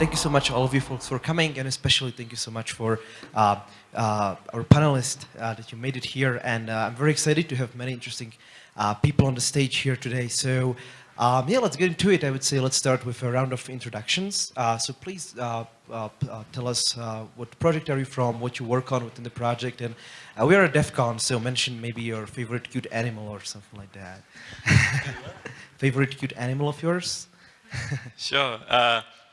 thank you so much, all of you folks, for coming, and especially thank you so much for uh, uh, our panelists uh, that you made it here. And uh, I'm very excited to have many interesting uh, people on the stage here today. So um, yeah, let's get into it. I would say let's start with a round of introductions. Uh, so please tell us what project are you from, what you work on within the project, and we are at DEF CON, so mention maybe your favorite cute animal or something like that. favorite cute animal of yours? sure.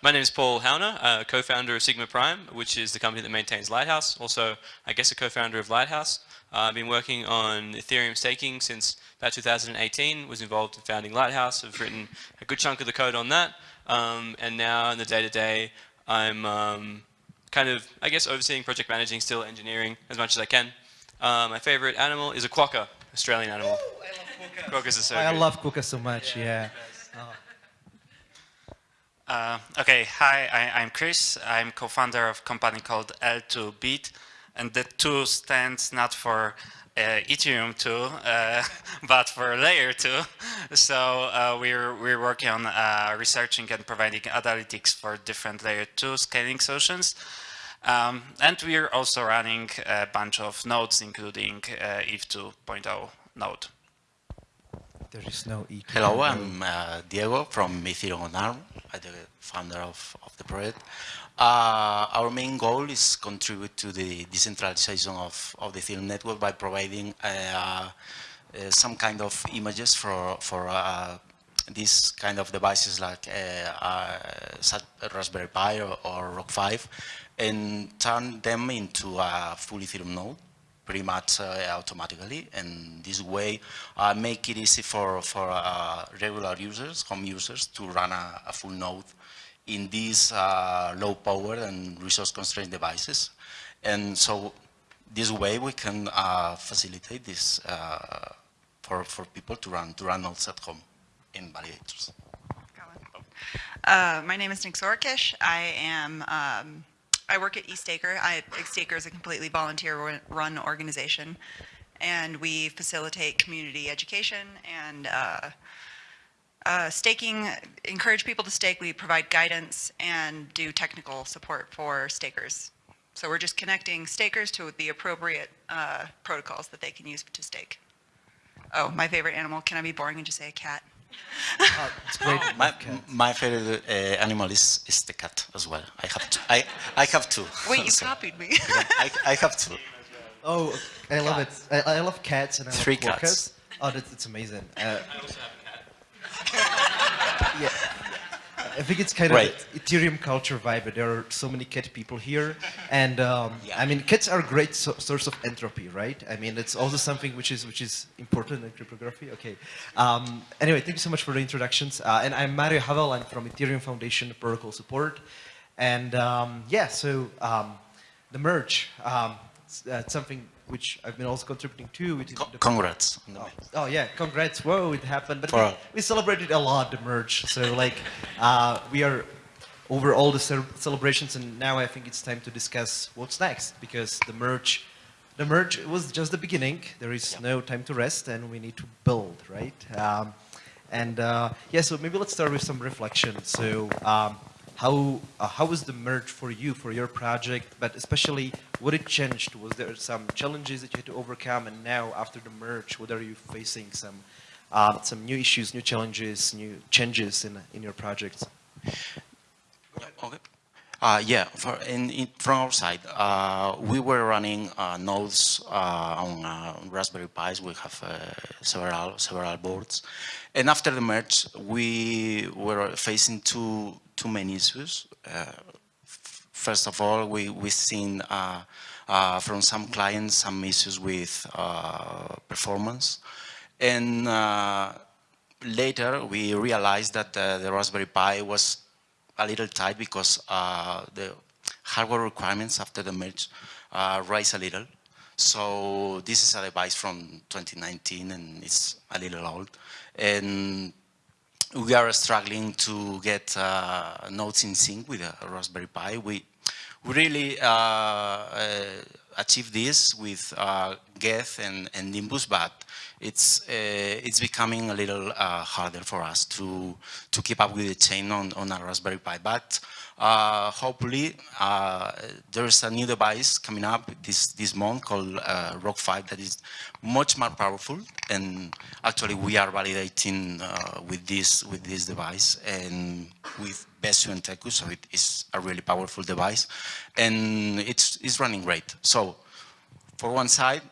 My name is Paul Hauner, uh, co-founder of Sigma Prime, which is the company that maintains Lighthouse. Also, I guess a co-founder of Lighthouse. Uh, I've been working on Ethereum staking since about 2018, was involved in founding Lighthouse. I've written a good chunk of the code on that. Um, and now in the day-to-day, -day, I'm um, kind of, I guess, overseeing project managing, still engineering as much as I can. Uh, my favorite animal is a quokka, Australian animal. Ooh, I love quokkas. Quokkas are so I good. love quokkas so much, yeah. yeah. Uh, okay, hi, I, am Chris. I'm co-founder of a company called L2BEAT, and the 2 stands not for uh, Ethereum 2, uh, but for layer 2. So uh, we're, we're working on uh, researching and providing analytics for different layer 2 scaling solutions. Um, and we're also running a bunch of nodes, including uh, ETH 2.0 node. There is no E. Hello, I'm uh, Diego from Ethereum on ARM. I'm the founder of, of the project. Uh, our main goal is contribute to the decentralization of, of the Ethereum network by providing uh, uh some kind of images for, for uh, these kind of devices like uh, Raspberry Pi or, or Rock 5 and turn them into a full Ethereum node pretty much uh, automatically. And this way uh, make it easy for, for uh, regular users, home users to run a, a full node in these low power and resource constrained devices. And so this way we can facilitate this for, for people to run, to run nodes at home in validators. Uh, my name is Nixo Rokish. I am um, I work at EthStaker. I, EthStaker is a completely volunteer run organization and we facilitate community education and uh, staking, encourage people to stake. We provide guidance and do technical support for stakers. So we're just connecting stakers to the appropriate uh, protocols that they can use to stake. Oh, my favorite animal. Can I be boring and just say a cat? Uh, it's great. my, my favorite uh, animal is, is the cat as well. I have two. I, I have two. Wait, you so, copied me. I, I have two. Oh, I love cats. it. I, I, love cats and I Three love cats. Oh, that's, that's amazing. Uh, yeah. I think it's kind right. of Ethereum culture vibe. There are so many cat people here, and um, yeah. I mean, cats are a great so source of entropy, right? I mean, it's also something which is which is important in cryptography. Okay. Um, anyway, thank you so much for the introductions. Uh, and I'm Mario Havel. I'm from Ethereum Foundation Protocol Support, and um, yeah, so um, the merge. Um, it's, uh, something which I've been also contributing to. Which Co congrats. Oh, oh, yeah, congrats. Whoa, it happened. But we, we, celebrated a lot, the merge. So like, uh, we are over all the celebrations and now I think it's time to discuss what's next because the merge, the merge was just the beginning. There is yeah. no time to rest and we need to build, right? Um, and uh, yeah, so maybe let's start with some reflection. So um, how uh, how was the merge for you for your project? But especially what it changed? Was there some challenges that you had to overcome? And now after the merge what are you facing? Some uh, some new issues new challenges new changes in in your projects? Okay uh, yeah, for in, in, from our side, uh, we were running uh, nodes uh, on uh, Raspberry Pis. We have uh, several several boards, and after the merge, we were facing two too many issues. First of all, we, we've seen from some clients some issues with performance. And later, we realized that the Raspberry Pi was a little tight because the hardware requirements after the merge uh, rise a little. So this is a device from 2019 and it's a little old. And we are struggling to get uh, in sync with a Raspberry Pi. We, we really uh, uh, achieved this with uh, Geth and, and Nimbus, but it's uh, it's becoming a little uh, harder for us to to keep up with the chain on, on a Raspberry Pi. But uh, hopefully, uh, there's a new device coming up this this month called uh, Rock 5 that is much more powerful. And actually, we are validating uh, with this with this device and with Besu and Teku, so it is a really powerful device, and it's it's running great. So, for one side.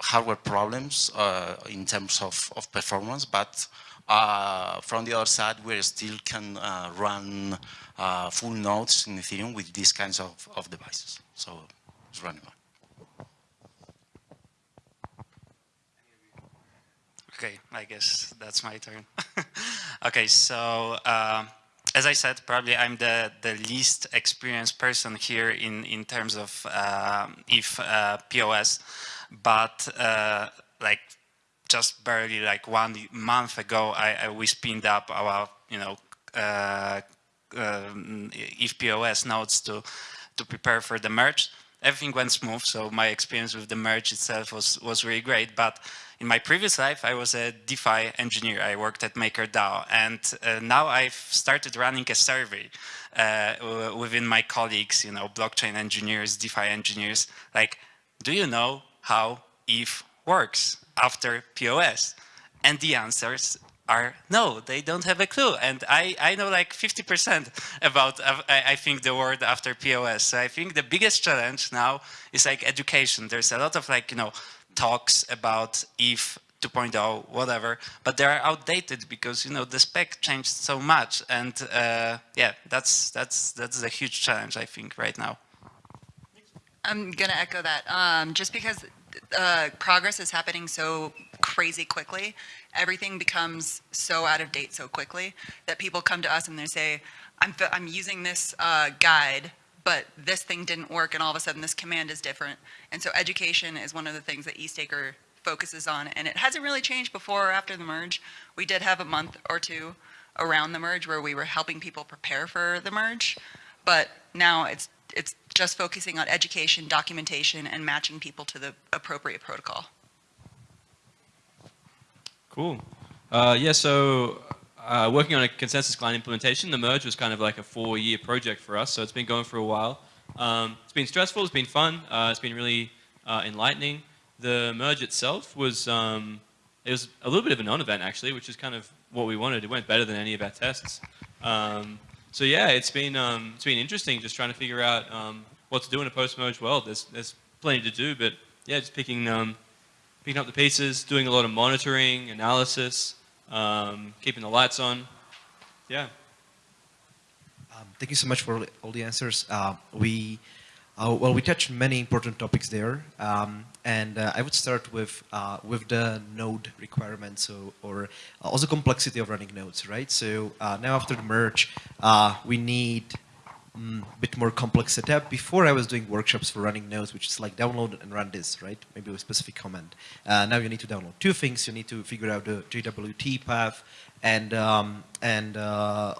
Uh, hardware problems uh, in terms of, of performance, but uh, from the other side, we still can uh, run uh, full nodes in Ethereum with these kinds of, of devices. So it's running. Okay, I guess that's my turn. okay, so uh, as I said, probably I'm the, the least experienced person here in, in terms of um, if uh, POS, but uh, like just barely like one month ago, I, I we spinned up our, you know, uh, um, nodes to, to prepare for the merge. Everything went smooth, so my experience with the merge itself was, was really great. But in my previous life, I was a DeFi engineer. I worked at MakerDAO, and uh, now I've started running a survey uh, within my colleagues, you know, blockchain engineers, DeFi engineers, like, do you know how ETH works? after POS? And the answers are no, they don't have a clue. And I, I know like 50% about, uh, I, I think, the word after POS. So I think the biggest challenge now is like education. There's a lot of like, you know, talks about ETH 2.0, whatever, but they're outdated because, you know, the spec changed so much. And uh, yeah, that's, that's, that's a huge challenge, I think, right now. I'm going to echo that. Um, just because uh, progress is happening so crazy quickly, everything becomes so out of date so quickly that people come to us and they say, I'm, I'm using this uh, guide, but this thing didn't work and all of a sudden this command is different. And so education is one of the things that EthStaker focuses on and it hasn't really changed before or after the merge. We did have a month or two around the merge where we were helping people prepare for the merge, but now it's it's just focusing on education, documentation, and matching people to the appropriate protocol. Cool. Uh, yeah, so uh, working on a consensus client implementation, the merge was kind of like a four-year project for us, so it's been going for a while. Um, it's been stressful, it's been fun, uh, it's been really uh, enlightening. The merge itself was, um, it was a little bit of a non-event actually, which is kind of what we wanted. It went better than any of our tests. Um, so yeah, it's been um, it's been interesting just trying to figure out um, what to do in a post-merge world. There's there's plenty to do, but yeah, just picking um, picking up the pieces, doing a lot of monitoring, analysis, um, keeping the lights on. Yeah. Um, thank you so much for all the answers. Uh, we uh, well, we touched many important topics there, um, and uh, I would start with uh, with the node requirements, so, or also complexity of running nodes, right? So uh, now after the merge, uh, we need a mm, bit more complex setup. Before I was doing workshops for running nodes, which is like download and run this, right? Maybe with a specific command. Uh, now you need to download two things. You need to figure out the JWT path, and um, and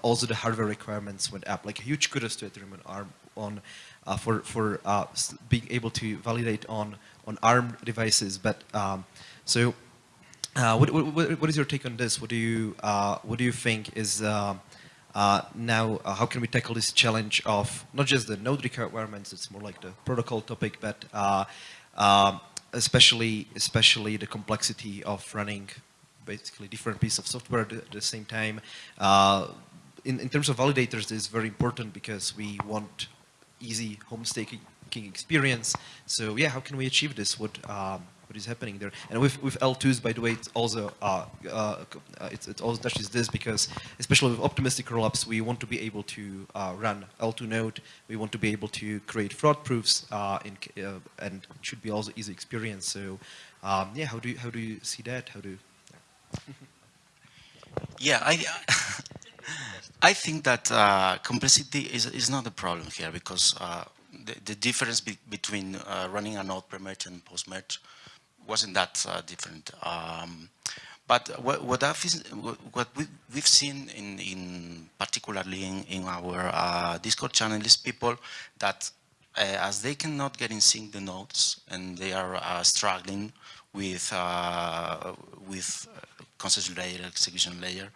also the hardware requirements went up. Like a huge kudos to Ethereum and ARM on uh, for for uh, being able to validate on on ARM devices. But um, so, uh, what, what, what is your take on this? What do you what do you think is uh, now, uh, how can we tackle this challenge of not just the node requirements, it's more like the protocol topic, but uh, um, especially, especially the complexity of running basically different pieces of software at the same time. in, in terms of validators, this is very important because we want easy home staking experience. So yeah, how can we achieve this? What um, what is happening there? And with with L2s, by the way, it's also uh, uh, it's it also touches this because especially with optimistic rollups, we want to be able to uh, run L2 node. We want to be able to create fraud proofs, uh, in, uh, and it should be also easy experience. So um, yeah, how do you, how do you see that? How do yeah, I I think that uh, complexity is, is not a problem here because uh, the, the, difference be between uh, running a node pre-merge and post-merge wasn't that uh, different. Um, but what, what, what we, have seen in, in particularly in, in our uh, Discord channel is people that uh, as they cannot get in sync the nodes and they are uh, struggling with with consensus layer, execution layer,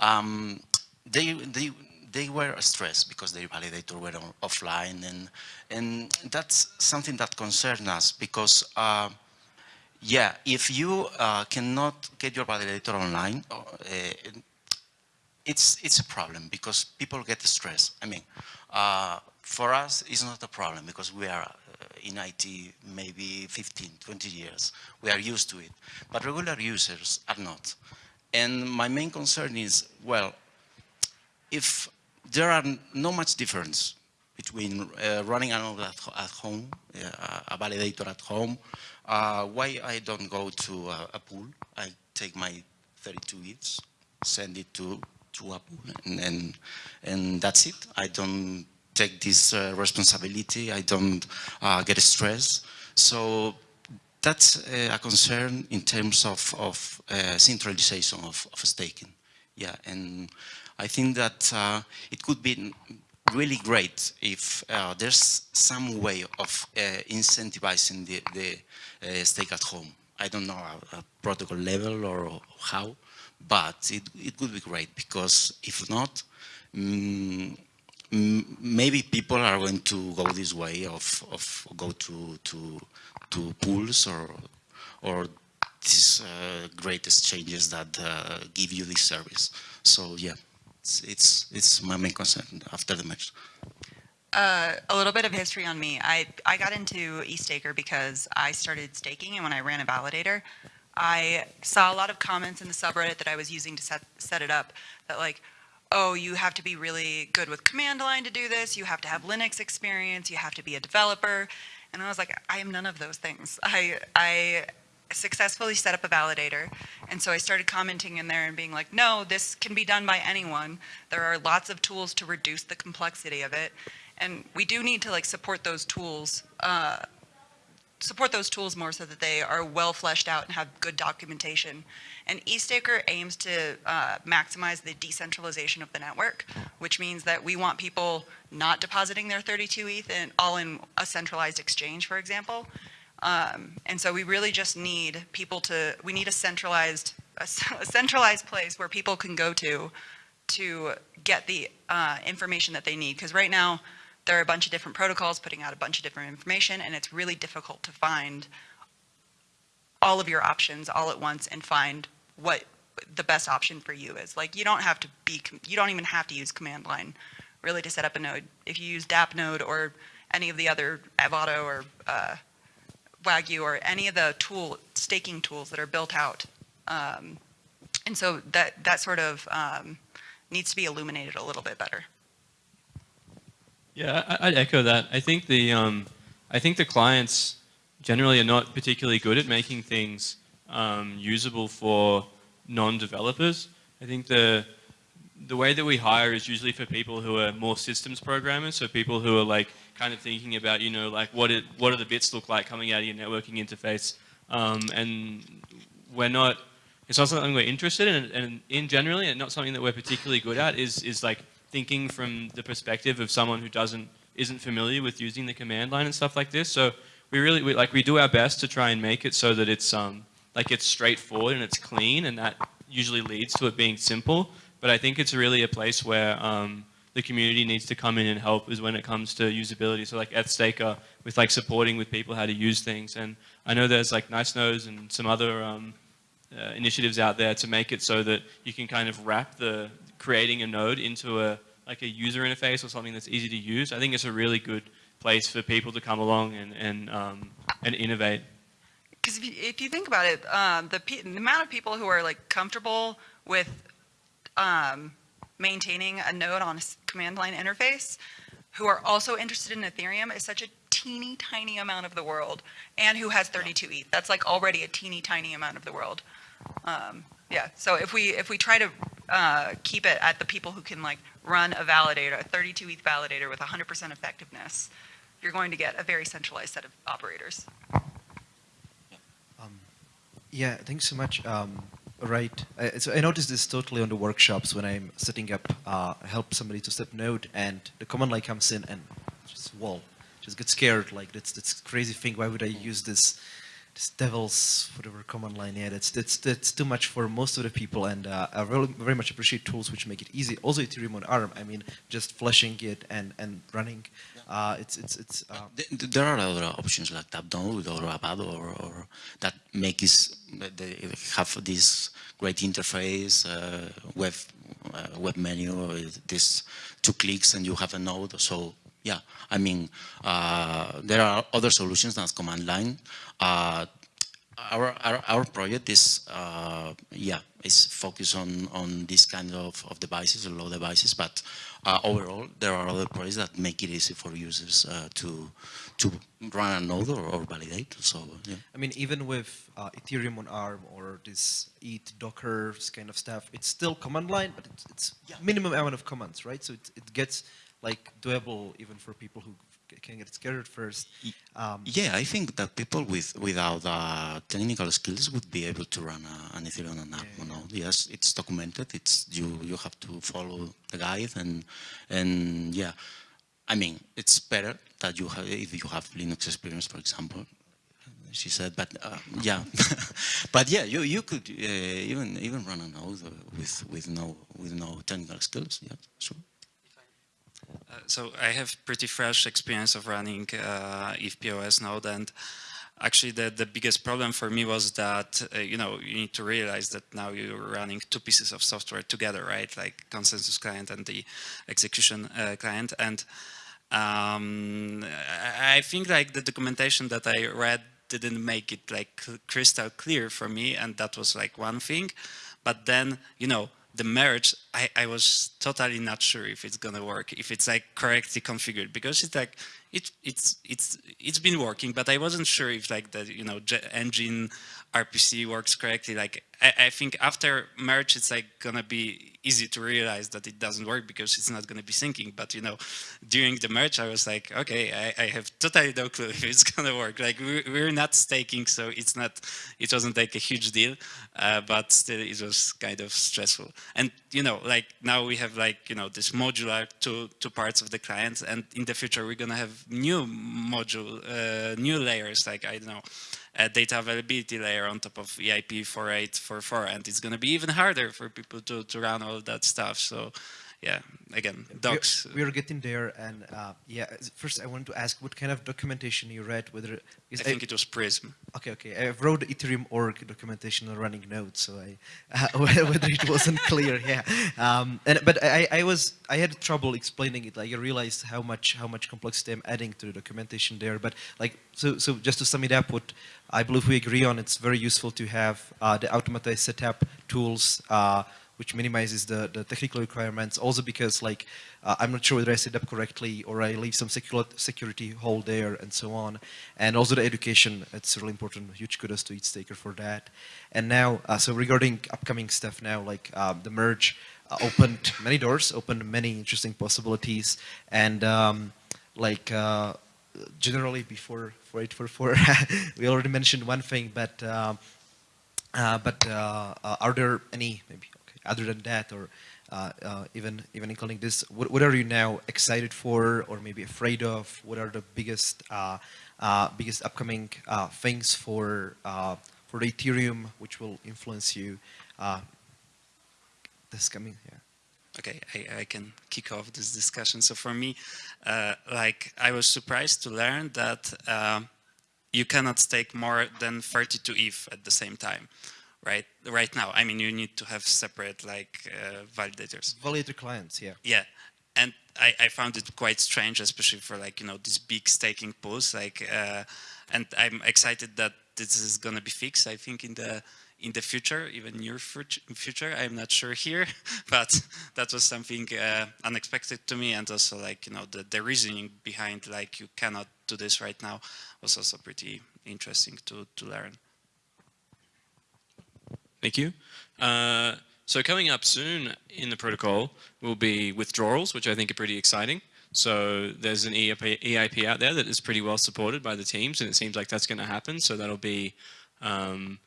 um, they they they were stressed because their validator were on, offline and and that's something that concerns us because uh, yeah, if you uh, cannot get your validator online, uh, it's it's a problem because people get stressed. I mean, uh, for us, it's not a problem because we are uh, in IT maybe 15, 20 years. We are used to it, but regular users are not. And my main concern is, well, if there are no much difference between uh, running a node at, at home, uh, a validator at home, uh, why I don't go to a, a, pool? I take my 32 ETHs, send it to, to a pool, and, and, and that's it. I don't take this uh, responsibility. I don't uh, get stressed. So that's uh, a concern in terms of, of centralization of, of, staking. Yeah, and I think that uh, it could be really great if uh, there's some way of uh, incentivizing the, the uh, stake at home. I don't know a, a protocol level or how, but it, it would be great because if not, mm, maybe people are going to go this way of, of go to, to, to pools or, or these uh, great exchanges that uh, give you this service. So yeah, it's, it's, it's my main concern after the match. Uh, a little bit of history on me. I, I got into EthStaker because I started staking and when I ran a validator, I saw a lot of comments in the subreddit that I was using to set, set it up that like, oh, you have to be really good with command line to do this. You have to have Linux experience. You have to be a developer. And I was like, I am none of those things. I, I successfully set up a validator. And so I started commenting in there and being like, no, this can be done by anyone. There are lots of tools to reduce the complexity of it. And we do need to like support those tools uh, support those tools more so that they are well fleshed out and have good documentation. And EthStaker aims to uh, maximize the decentralization of the network, which means that we want people not depositing their 32 ETH in, all in a centralized exchange, for example. Um, and so we really just need people to, we need a centralized, a, a centralized place where people can go to to get the uh, information that they need. Because right now, there are a bunch of different protocols putting out a bunch of different information and it's really difficult to find all of your options all at once and find what the best option for you is. Like you don't have to be, you don't even have to use command line really to set up a node. If you use DAppNode or any of the other Avado or uh, Wagyu or any of the tool staking tools that are built out. Um, and so that, that sort of um, needs to be illuminated a little bit better. Yeah, I'd echo that. I think the um, I think the clients generally are not particularly good at making things um, usable for non-developers. I think the the way that we hire is usually for people who are more systems programmers, so people who are like kind of thinking about, you know, like what it what do the bits look like coming out of your networking interface, um, and we're not. It's not something we're interested in, and in generally, and not something that we're particularly good at is is like thinking from the perspective of someone who doesn't isn't familiar with using the command line and stuff like this. So we really we, like we do our best to try and make it so that it's um like it's straightforward and it's clean, and that usually leads to it being simple. But I think it's really a place where um, the community needs to come in and help is when it comes to usability. So like EthStaker with like supporting with people how to use things. And I know there's like NiceNode and some other um, uh, initiatives out there to make it so that you can kind of wrap the, creating a node into a like a user interface or something that's easy to use, I think it's a really good place for people to come along and and um, and innovate. Because if, if, you think about it, um, the, the amount of people who are like comfortable with um, maintaining a node on a command line interface, who are also interested in Ethereum, is such a teeny tiny amount of the world, and who has 32 ETH. That's like already a teeny tiny amount of the world. Um, yeah. So if we if we try to uh, keep it at the people who can like run a validator, a 32 ETH validator with 100% effectiveness, you're going to get a very centralized set of operators. Um, yeah, thanks so much. Um, right. I, so I noticed this totally on the workshops when I'm setting up, uh, help somebody to set node and the command line comes in and just wall. just get scared. Like that's that's crazy thing. Why would I use this? This devil's whatever command line. Yeah, that's that's that's too much for most of the people. And uh, I really very much appreciate tools which make it easy. Also, Ethereum on ARM. I mean, just flashing it and and running. Uh, it's it's it's. Uh, Th- th- There are other options like DAppNode or Avado or, or that make this, they have this great interface, uh, web, uh, web menu, uh, this two clicks and you have a node. So yeah, I mean, uh, there are other solutions than command line. Uh, our, our, our project is, uh, yeah, is focused on, on this kind of, of devices, low devices, but uh, overall, there are other projects that make it easy for users uh, to, to run a node or, or validate. So, yeah. I mean, even with uh, Ethereum on ARM or this ETH Docker kind of stuff, it's still command line, but it's, it's minimum amount of commands, right? So it, it gets like doable even for people who can get scared at first. Um, Yeah, I think that people with without uh, technical skills would be able to run a, an Ethereum app. You know, yes, it's documented. It's you you have to follow the guide and and yeah, I mean it's better that you have if you have Linux experience, for example. She said, but uh, yeah, but yeah, you you could uh, even even run a node with with no with no technical skills. Yeah, sure. Uh, so I have pretty fresh experience of running uh, EVPOS node and actually the, the biggest problem for me was that, uh, you know, you need to realize that now you're running two pieces of software together, right? Like consensus client and the execution uh, client. And um, I think like the documentation that I read didn't make it like crystal clear for me and that was like one thing. But then, you know, the merge, I, I was totally not sure if it's gonna work, if it's like correctly configured, because it's like it, it's it's it's been working, but I wasn't sure if like the you know engine RPC works correctly. Like I, I think after merge, it's like gonna be easy to realize that it doesn't work because it's not gonna be syncing. But you know, during the merge, I was like, okay, I, I have totally no clue if it's gonna work. Like we, we're not staking, so it's not, it wasn't like a huge deal, uh, but still it was kind of stressful. And you know, like now we have like you know this modular two two parts of the client, and in the future we're gonna have new module, uh, new layers like I don't know, a data availability layer on top of EIP 48 for far. It's going to be even harder for people to, to run all of that stuff. So yeah, again, docs. We are getting there, and uh, yeah. First, I wanted to ask what kind of documentation you read. Whether I think it was Prysm. Okay, okay. I wrote the Ethereum org documentation on running nodes, so I uh, whether it wasn't clear, yeah. Um, and but I, I was I had trouble explaining it. Like I realized how much how much complexity I'm adding to the documentation there. But like so so just to sum it up, what I believe we agree on, it's very useful to have uh, the automatized setup tools. Uh, which minimizes the, the technical requirements. Also because like, uh, I'm not sure whether I set up correctly or I leave some security hole there and so on. And also the education, it's really important. Huge kudos to EthStaker for that. And now, uh, so regarding upcoming stuff now, like um, the merge uh, opened many doors, opened many interesting possibilities. And um, like, uh, generally before 4844, we already mentioned one thing, but um, uh, but uh, uh, are there any maybe other than that, or uh, uh, even even including this, what, what are you now excited for, or maybe afraid of? What are the biggest uh, uh, biggest upcoming uh, things for uh, for the Ethereum, which will influence you uh, this coming? Yeah. Okay, I, I can kick off this discussion. So for me, uh, like I was surprised to learn that um, you cannot stake more than 32 ETH at the same time, right? Right now, I mean, you need to have separate like uh, validators. Validator clients, yeah. Yeah, and I, I found it quite strange, especially for like you know these big staking pools. Like, uh, and I'm excited that this is gonna be fixed. I think in the in the future, even near future, I'm not sure here, but that was something uh, unexpected to me, and also like you know the the reasoning behind like you cannot do this right now was also pretty interesting to to learn. Thank you. Uh, so coming up soon in the protocol will be withdrawals, which I think are pretty exciting. So there's an EIP, EIP out there that is pretty well supported by the teams, and it seems like that's going to happen. So that'll be um,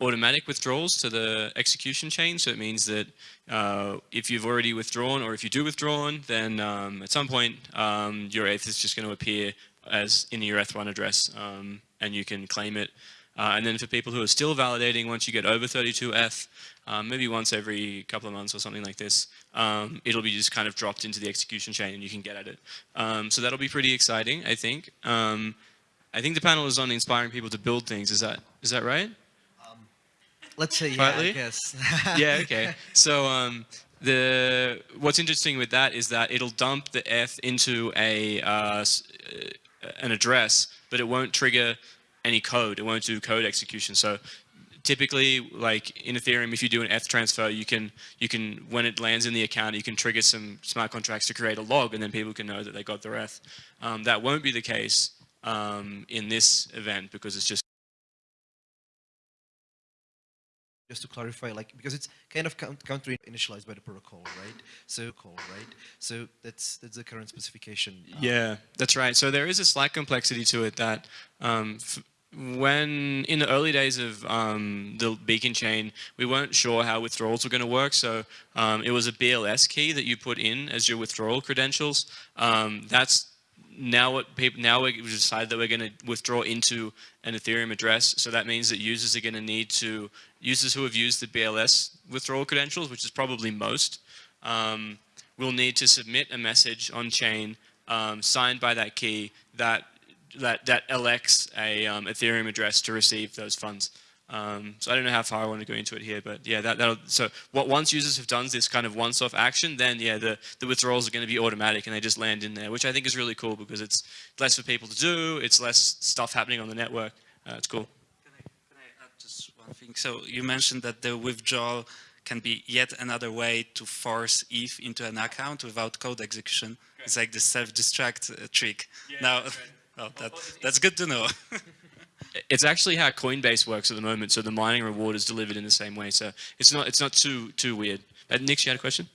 automatic withdrawals to the execution chain. So it means that uh, if you've already withdrawn or if you do withdrawn, then um, at some point um, your ETH is just going to appear as in your ETH1 address, um, and you can claim it. Uh, and then for people who are still validating, once you get over 32 ETH, um, maybe once every couple of months or something like this, um, it'll be just kind of dropped into the execution chain and you can get at it. Um, so that'll be pretty exciting, I think. Um, I think the panel is on inspiring people to build things. Is that is that right? Let's say, yeah, Partly? I guess. yeah, okay. So um, the what's interesting with that is that it'll dump the ETH into a uh, uh, an address, but it won't trigger any code. It won't do code execution. So typically, like in Ethereum, if you do an ETH transfer, you can you can when it lands in the account, you can trigger some smart contracts to create a log, and then people can know that they got their ETH. Um, that won't be the case um, in this event because it's just just to clarify, like because it's kind of count- counter initialized by the protocol, right? So call, right? So that's that's the current specification. Yeah, that's right. So there is a slight complexity to it that um, f- when in the early days of um, the beacon chain, we weren't sure how withdrawals were going to work. So um, it was a BLS key that you put in as your withdrawal credentials. Um, that's now what people now we decided that we're going to withdraw into an Ethereum address. So that means that users are going to need to users who have used the BLS withdrawal credentials, which is probably most, um, will need to submit a message on chain um, signed by that key that that that elects a um, Ethereum address to receive those funds. Um, so I don't know how far I want to go into it here, but yeah, that that'll, so what once users have done this kind of once-off action, then yeah, the the withdrawals are going to be automatic and they just land in there, which I think is really cool because it's less for people to do, it's less stuff happening on the network. Uh, it's cool. Can I, can I add just one thing? So you mentioned that the withdrawal can be yet another way to force ETH into an account without code execution. It's like the self-destruct uh, trick. now, oh, that, that's good to know. It's actually how Coinbase works at the moment. So the mining reward is delivered in the same way. So it's not it's not too too weird. Uh, Nick, you had a question?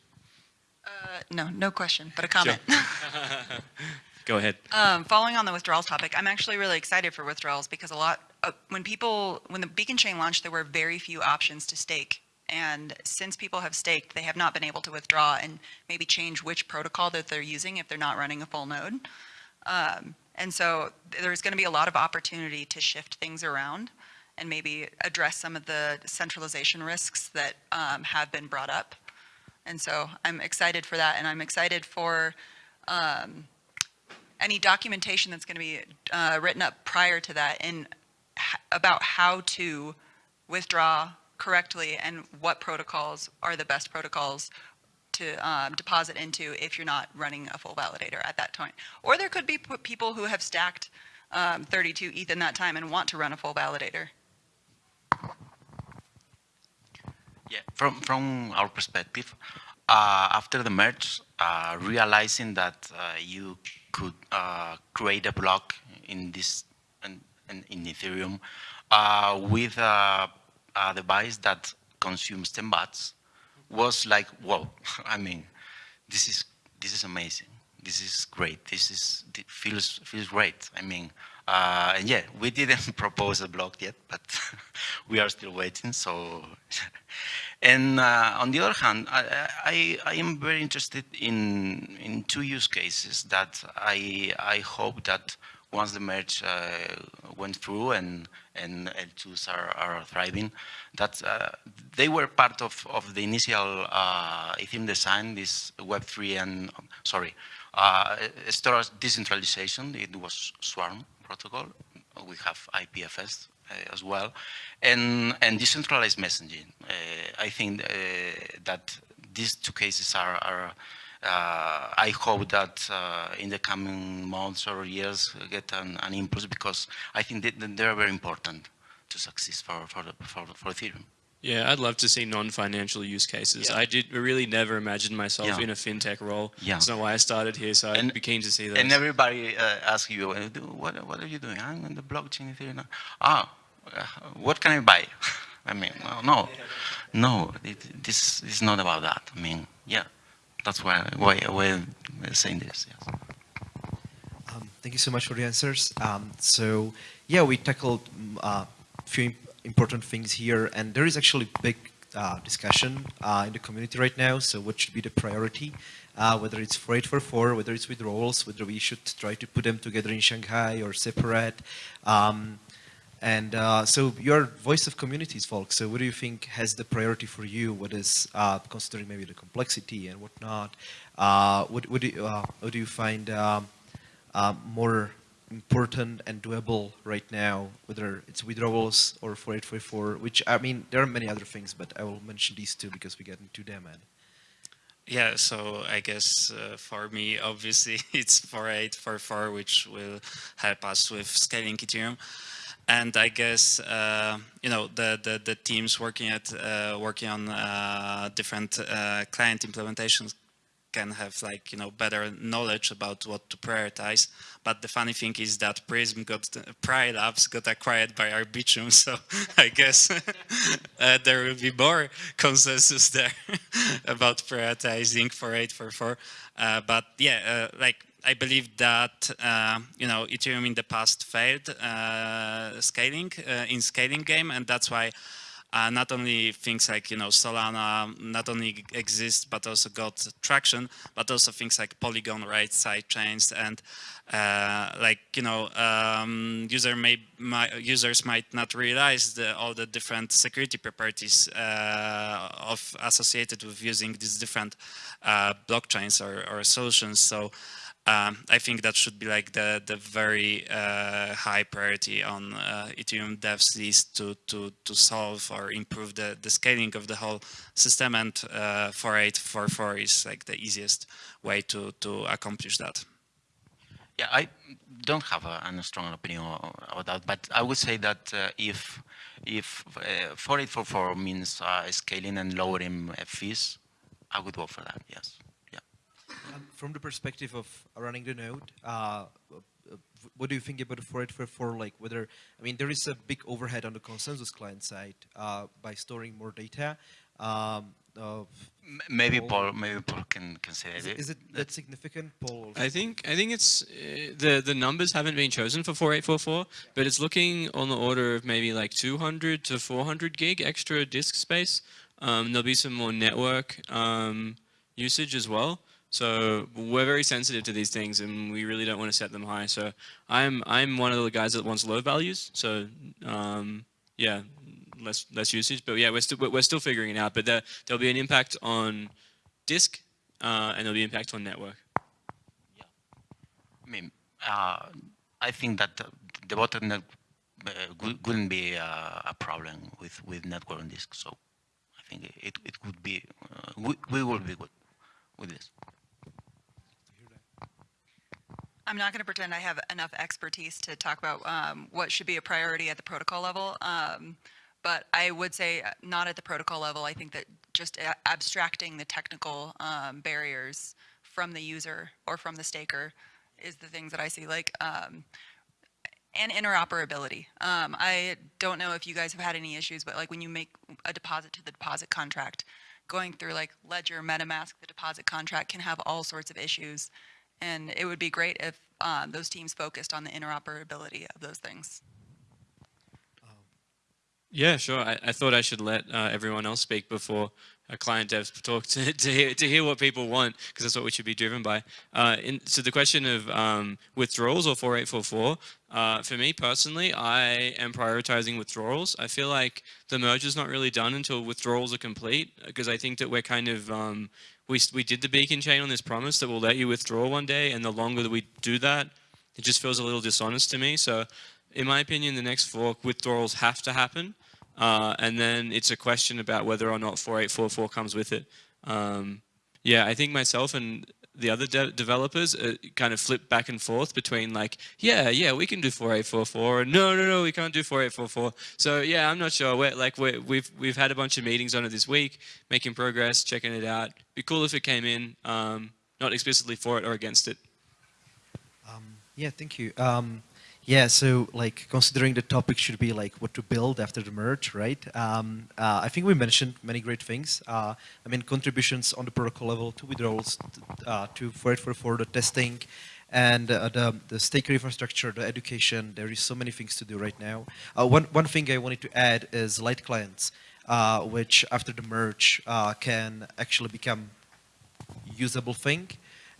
Uh, no, no question, but a comment. Go ahead. Um, following on the withdrawals topic, I'm actually really excited for withdrawals because a lot, uh, when people, when the Beacon Chain launched, there were very few options to stake. And since people have staked, they have not been able to withdraw and maybe change which protocol that they're using if they're not running a full node. Um, and so there's going to be a lot of opportunity to shift things around and maybe address some of the centralization risks that um, have been brought up. And so I'm excited for that, and I'm excited for um, any documentation that's going to be uh, written up prior to that and about how to withdraw correctly and what protocols are the best protocols to um, deposit into if you're not running a full validator at that point. Or there could be people who have stacked um, 32 ETH in that time and want to run a full validator. Yeah, from from our perspective, uh, after the merge, uh, realizing that uh, you could uh, create a block in this in, in, Ethereum uh, with a, a device that consumes 10 watts was like, whoa! I mean, this is this is amazing. This is great. This is feels feels great. I mean, uh, and yeah, we didn't propose a block yet, but we are still waiting. So, and uh, on the other hand, I, I, I am very interested in in two use cases that I I hope that once the merge uh, went through and and L2s are, are thriving, that uh, they were part of, of the initial uh, Ethereum design, this Web3 and, sorry, storage decentralization, it was Swarm protocol. We have IPFS as well, and, and decentralized messaging. Uh, I think uh, that these two cases are, are uh, I hope that uh, in the coming months or years uh, get an, an impulse because I think that they're very important to succeed for, for, the, for, for Ethereum. Yeah, I'd love to see non-financial use cases. Yeah. I did really never imagine myself Yeah. in a fintech role. Yeah. That's not why I started here, so I'd And- be keen to see that. And everybody uh, asks you, what, what are you doing? I'm in the blockchain Ethereum. Ah, uh, what can I buy? I mean, no, no, no it, this is not about that. I mean, yeah, that's why, why, I'm saying this. Yes. Um, thank you so much for the answers. Um, so yeah, we tackled a uh, few im- important things here, and there is actually big uh, discussion uh, in the community right now. So what should be the priority? uh, whether it's 4844, whether it's withdrawals, whether we should try to put them together in Shanghai or separate. Um, and uh, so you're voice of communities, folks. So what do you think has the priority for you? What is, uh, considering maybe the complexity and whatnot, uh, what, what, do you, uh, what do you find um, uh, more important and doable right now, whether it's withdrawals or 4844, which, I mean, there are many other things, but I will mention these two because we get into them. And Yeah, so I guess uh, for me, obviously, it's 4844, which will help us with scaling Ethereum. And I guess uh, you know the, the, the teams working at uh, working on uh, different uh, client implementations can have like you know better knowledge about what to prioritize. But the funny thing is that Prysm got Pri Labs got acquired by Arbitrum, so I guess uh, there will be more consensus there about prioritizing 4844. Uh, but yeah, like I believe that uh, you know Ethereum in the past failed uh, scaling uh, in scaling game, and that's why uh, not only things like you know Solana not only exist but also got traction, but also things like Polygon, right, side chains, and uh, like you know um, user may, my, users might not realize the, all the different security properties uh, of associated with using these different blockchains or, or solutions. So um, I think that should be like the the very uh, high priority on uh, Ethereum devs list to to to solve or improve the the scaling of the whole system. And uh, 4844 is like the easiest way to to accomplish that. Yeah, I don't have a, a strong opinion about that, but I would say that uh, if if uh, 4844 means uh, scaling and lowering fees, I would go for that. Yes. Um, from the perspective of running the node, uh, uh what do you think about the 4844? Like whether, I mean, there is a big overhead on the consensus client side uh, by storing more data. Um, maybe Paul, Paul, maybe Paul can can say is it. Is it that significant, Paul? I think I think it's uh, the the numbers haven't been chosen for 4844, yeah. but it's looking on the order of maybe like 200 to 400 gig extra disk space. Um, there'll be some more network um, usage as well. So we're very sensitive to these things and we really don't want to set them high. So I'm I'm one of the guys that wants low values. So um, yeah, less less usage. But yeah, we're still we're still figuring it out. But there there'll be an impact on disk uh, and there'll be impact on network. Yeah, I mean, uh, I think that the, bottleneck uh, wouldn't be uh, a problem with with network and disk. So I think it it would be uh, we, we will be good with this. I'm not going to pretend I have enough expertise to talk about um, what should be a priority at the protocol level. Um, but I would say uh, not at the protocol level. I think that just abstracting the technical um, barriers from the user or from the staker is the things that I see. Like, um, and interoperability. Um, I don't know if you guys have had any issues, but like when you make a deposit to the deposit contract, going through like Ledger, MetaMask, the deposit contract can have all sorts of issues. And it would be great if uh, those teams focused on the interoperability of those things. Yeah, sure. I, I thought I should let uh, everyone else speak before a client devs talk to, to, hear, to hear what people want, because that's what we should be driven by. Uh, in, so the question of um, withdrawals or 4844, uh, for me personally, I am prioritizing withdrawals. I feel like the merge is not really done until withdrawals are complete, because I think that we're kind of, um, we, we did the beacon chain on this promise that we'll let you withdraw one day, and the longer that we do that, it just feels a little dishonest to me. So in my opinion, the next fork, withdrawals have to happen. Uh, and then it's a question about whether or not 4844 comes with it. Um, yeah, I think myself and the other de developers uh, kind of flip back and forth between like, yeah, yeah, we can do 4844, and no, no, no, we can't do 4844. So yeah, I'm not sure. We're, like we have we've, we've had a bunch of meetings on it this week, making progress, checking it out. Be cool if it came in, um, not explicitly for it or against it. Um, yeah, thank you. Um, yeah, so like considering the topic should be like what to build after the merge, right? Um, uh, I think we mentioned many great things. Uh, I mean, contributions on the protocol level to withdrawals, uh, to for it for, for the testing, and uh, the, the staker infrastructure, the education. There is so many things to do right now. Uh, one, one thing I wanted to add is light clients, uh, which after the merge can actually become usable thing,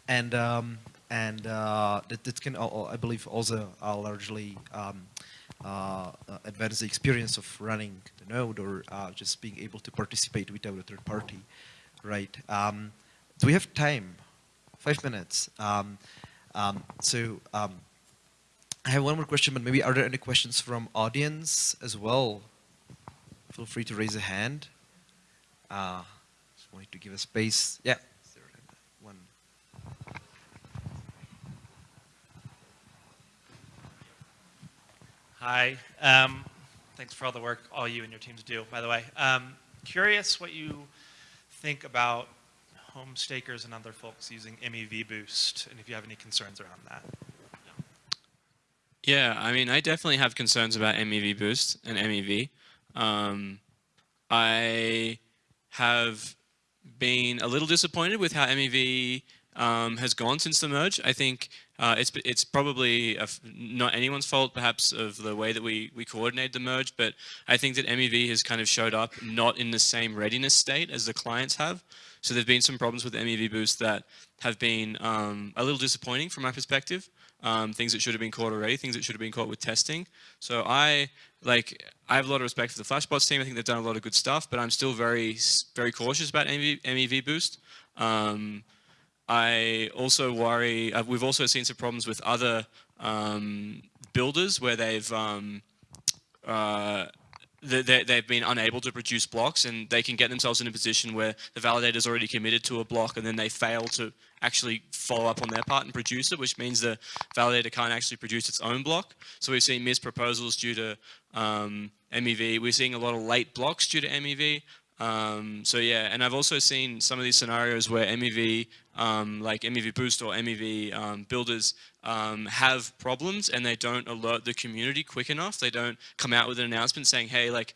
and um, and uh, that, that can al- al- I believe also uh, largely um, uh, uh, advance the experience of running the node or uh, just being able to participate without a third party, right? Um, do we have time? Five minutes. Um, um, so um, I have one more question, but maybe are there any questions from audience as well? Feel free to raise a hand. Uh, just wanted to give a space. Yeah. Is there One. Hi. Um, thanks for all the work all you and your teams do, by the way. Um, curious what you think about home stakers and other folks using MEV Boost, and if you have any concerns around that. Yeah, I mean, I definitely have concerns about MEV Boost and MEV. Um, I have been a little disappointed with how MEV um, has gone since the merge. I think uh, it's it's probably not anyone's fault, perhaps, of the way that we we coordinate the merge. But I think that MEV has kind of showed up not in the same readiness state as the clients have. So there've been some problems with MEV Boost that have been um, a little disappointing from my perspective. Um, things that should have been caught already, things that should have been caught with testing. So I like I have a lot of respect for the Flashbots team. I think they've done a lot of good stuff, but I'm still very very cautious about MEV, MEV Boost. Um, I also worry, uh, we've also seen some problems with other um, builders where they've um, uh, they, they've been unable to produce blocks and they can get themselves in a position where the validator's already committed to a block and then they fail to actually follow up on their part and produce it, which means the validator can't actually produce its own block. So we've seen missed proposals due to um, MEV. We're seeing a lot of late blocks due to MEV. Um, so yeah, and I've also seen some of these scenarios where MEV, um, like MEV Boost or MEV um, builders um, have problems and they don't alert the community quick enough. They don't come out with an announcement saying, hey, like,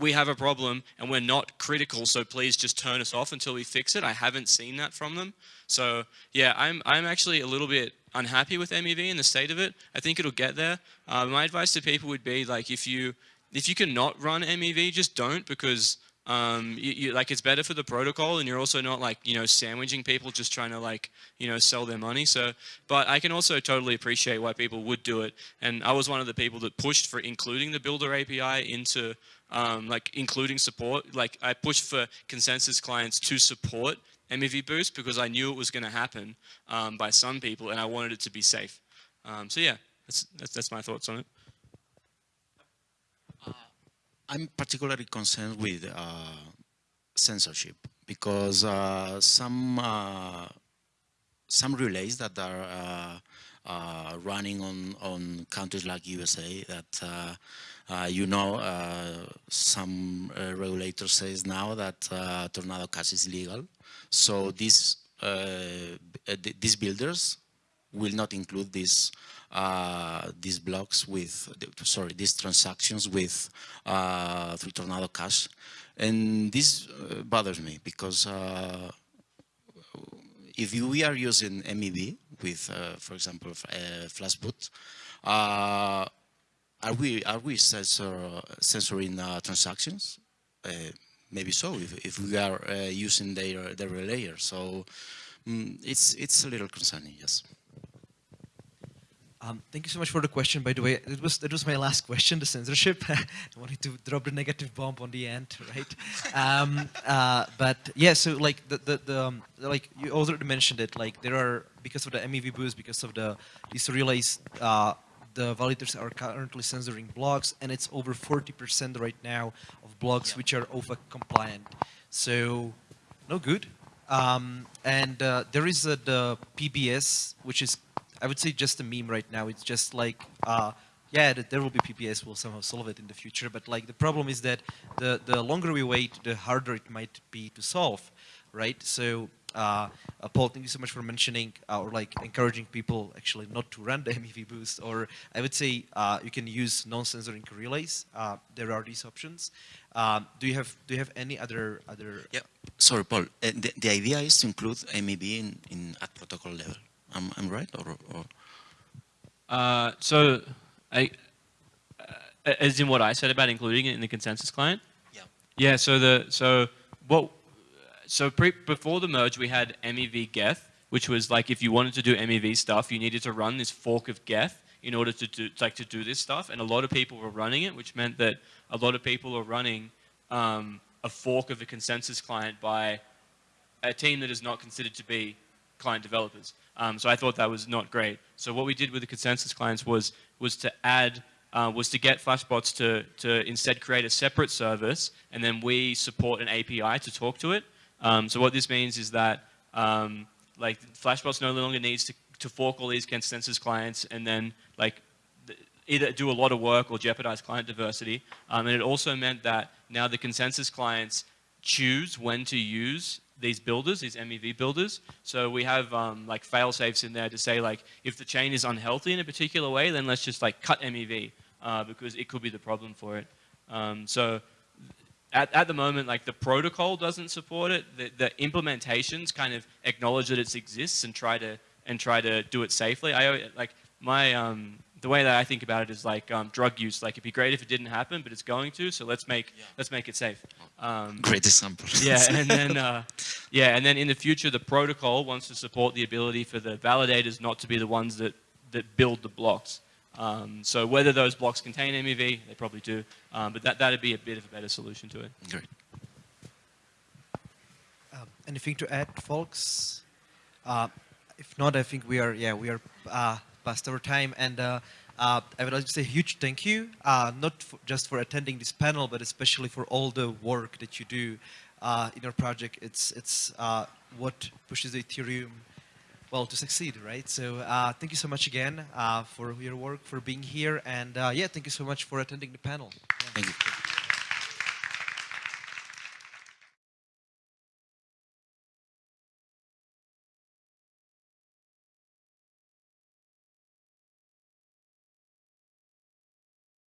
we have a problem and we're not critical, so please just turn us off until we fix it. I haven't seen that from them. So yeah, I'm, I'm actually a little bit unhappy with MEV and the state of it. I think it'll get there. Uh, my advice to people would be like, if you, if you can not run MEV, just don't because um, you, you, like it's better for the protocol and you're also not like, you know, sandwiching people just trying to like, you know, sell their money. So, but I can also totally appreciate why people would do it. And I was one of the people that pushed for including the builder API into um, like including support. Like I pushed for consensus clients to support MEV Boost because I knew it was going to happen um, by some people and I wanted it to be safe. Um, so yeah, that's, that's, that's my thoughts on it. I'm particularly concerned with uh, censorship because uh, some uh, some relays that are uh, uh, running on on countries like USA that uh, you know some regulator says now that Tornado Cash is legal, so these these builders will not include this uh, these blocks with, sorry, these transactions with uh, through Tornado Cash. And this uh, bothers me because uh, if we are using MEV with, uh, for example, uh, Flashbot, are we are we censor, censoring transactions? maybe so if, if we are using their their layer. So mm, it's it's a little concerning, yes. Um, thank you so much for the question. By the way, it was that was my last question, the censorship. I wanted to drop the negative bomb on the end, right? um, uh, but yeah, so like the the, the um, like you already mentioned it. Like there are because of the MEV boost, because of the relays, uh, the validators are currently censoring blocks, and it's over 40% right now of blocks yeah. which are OFAC compliant. So no good. Um, and uh, there is a, the PBS, which is I would say just a meme right now. It's just like, uh, yeah, that there will be PBS, we'll somehow solve it in the future. But like the problem is that the, the longer we wait, the harder it might be to solve, right? So uh, uh, Paul, thank you so much for mentioning uh, or like encouraging people actually not to run the MEV boost. Or I would say uh, you can use non-censoring relays. Uh, there are these options. Um, do you have do you have any other other? Yeah. Sorry, Paul. Uh, the, the idea is to include MEV in, in at protocol level. I'm, I'm right? Or, or? Uh, so, I, uh, as in what I said about including it in the consensus client? Yeah. Yeah. So the so what so pre, before the merge, we had MEV Geth, which was like if you wanted to do MEV stuff, you needed to run this fork of Geth in order to do like to do this stuff, and a lot of people were running it, which meant that a lot of people are running um, a fork of a consensus client by a team that is not considered to be client developers. Um, so I thought that was not great. So what we did with the consensus clients was was to add uh, was to get Flashbots to to instead create a separate service, and then we support an API to talk to it. Um, so what this means is that um, like Flashbots no longer needs to to fork all these consensus clients and then like either do a lot of work or jeopardize client diversity. Um, and it also meant that now the consensus clients choose when to use these builders, these MEV builders. So we have um, like fail safes in there to say like, if the chain is unhealthy in a particular way, then let's just like cut MEV uh, because it could be the problem for it. Um, so at, at the moment, like the protocol doesn't support it. The, the implementations kind of acknowledge that it exists and try to and try to do it safely. I like my um, the way that I think about it is like um, drug use. Like it'd be great if it didn't happen, but it's going to. So let's make Yeah. let's make it safe. Um, Great example. yeah, and then uh, yeah, and then in the future, the protocol wants to support the ability for the validators not to be the ones that that build the blocks. Um, so whether those blocks contain MEV, they probably do, um, but that that'd be a bit of a better solution to it. Great. Um, anything to add, folks? Uh, if not, I think we are, yeah, we are uh, past our time. And uh, uh, I would like to say a huge thank you, uh, not for, just for attending this panel, but especially for all the work that you do uh, in your project. It's, it's uh, what pushes the Ethereum, well, to succeed, right? So thank you so much again for your work, for being here. And yeah, thank you so much for attending the panel. Yeah. Thank you.